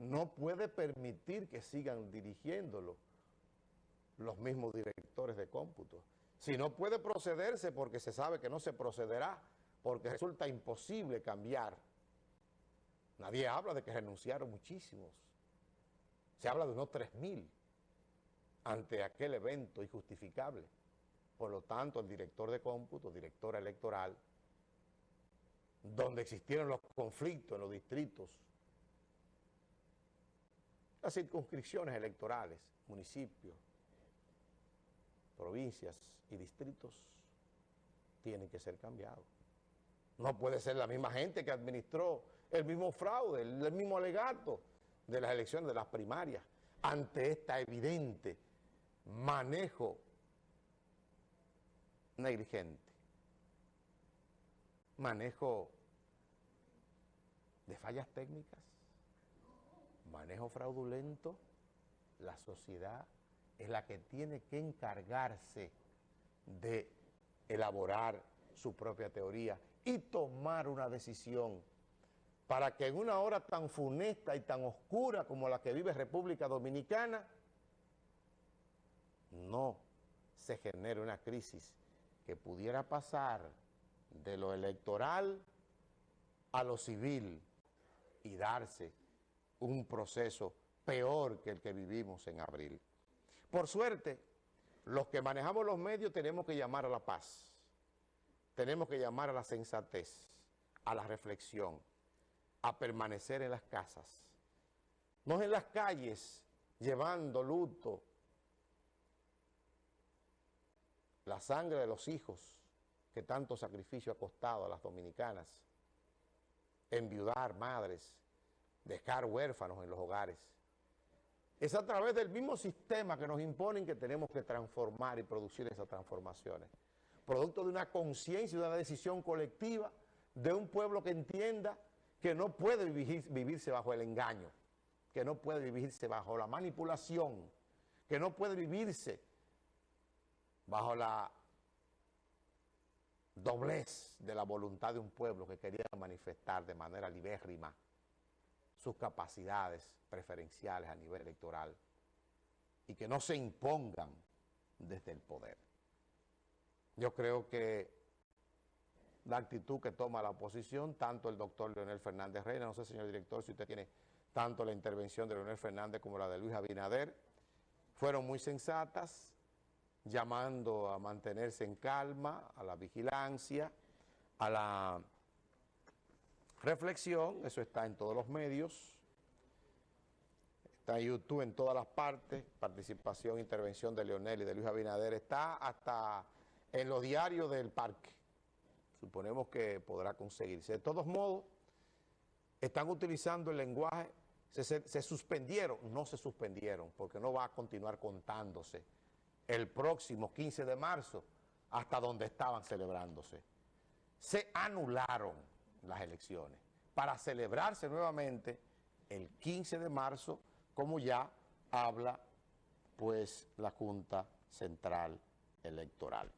no puede permitir que sigan dirigiéndolo los mismos directores de cómputo. Si no puede procederse porque se sabe que no se procederá, porque resulta imposible cambiar. Nadie habla de que renunciaron muchísimos. Se habla de unos 3.000 ante aquel evento injustificable. Por lo tanto, el director de cómputo, directora electoral, donde existieron los conflictos en los distritos, las circunscripciones electorales, municipios, provincias y distritos, tienen que ser cambiados. No puede ser la misma gente que administró el mismo fraude, el mismo alegato de las elecciones, de las primarias, ante esta evidente manejo negligente, manejo de fallas técnicas, manejo fraudulento, la sociedad es la que tiene que encargarse de elaborar su propia teoría y tomar una decisión para que en una hora tan funesta y tan oscura como la que vive República Dominicana, no se genere una crisis que pudiera pasar de lo electoral a lo civil y darse un proceso peor que el que vivimos en abril. Por suerte, los que manejamos los medios tenemos que llamar a la paz, tenemos que llamar a la sensatez, a la reflexión, a permanecer en las casas, no en las calles llevando luto, la sangre de los hijos que tanto sacrificio ha costado a las dominicanas, enviudar madres, dejar huérfanos en los hogares. Es a través del mismo sistema que nos imponen que tenemos que transformar y producir esas transformaciones. Producto de una conciencia y de una decisión colectiva de un pueblo que entienda que no puede vivirse bajo el engaño, que no puede vivirse bajo la manipulación, que no puede vivirse bajo la doblez de la voluntad de un pueblo que quería manifestar de manera libérrima sus capacidades preferenciales a nivel electoral y que no se impongan desde el poder. Yo creo que la actitud que toma la oposición, tanto el doctor Leonel Fernández Reina, no sé, señor director, si usted tiene tanto la intervención de Leonel Fernández como la de Luis Abinader, fueron muy sensatas, llamando a mantenerse en calma, a la vigilancia, a la reflexión, eso está en todos los medios, está en YouTube en todas las partes, participación, intervención de Leonel y de Luis Abinader, está hasta en los diarios del parque, suponemos que podrá conseguirse. De todos modos, están utilizando el lenguaje, se, se suspendieron, no se suspendieron, porque no va a continuar contándose el próximo 15 de marzo hasta donde estaban celebrándose. Se anularon las elecciones para celebrarse nuevamente el 15 de marzo, como ya habla pues la Junta Central Electoral.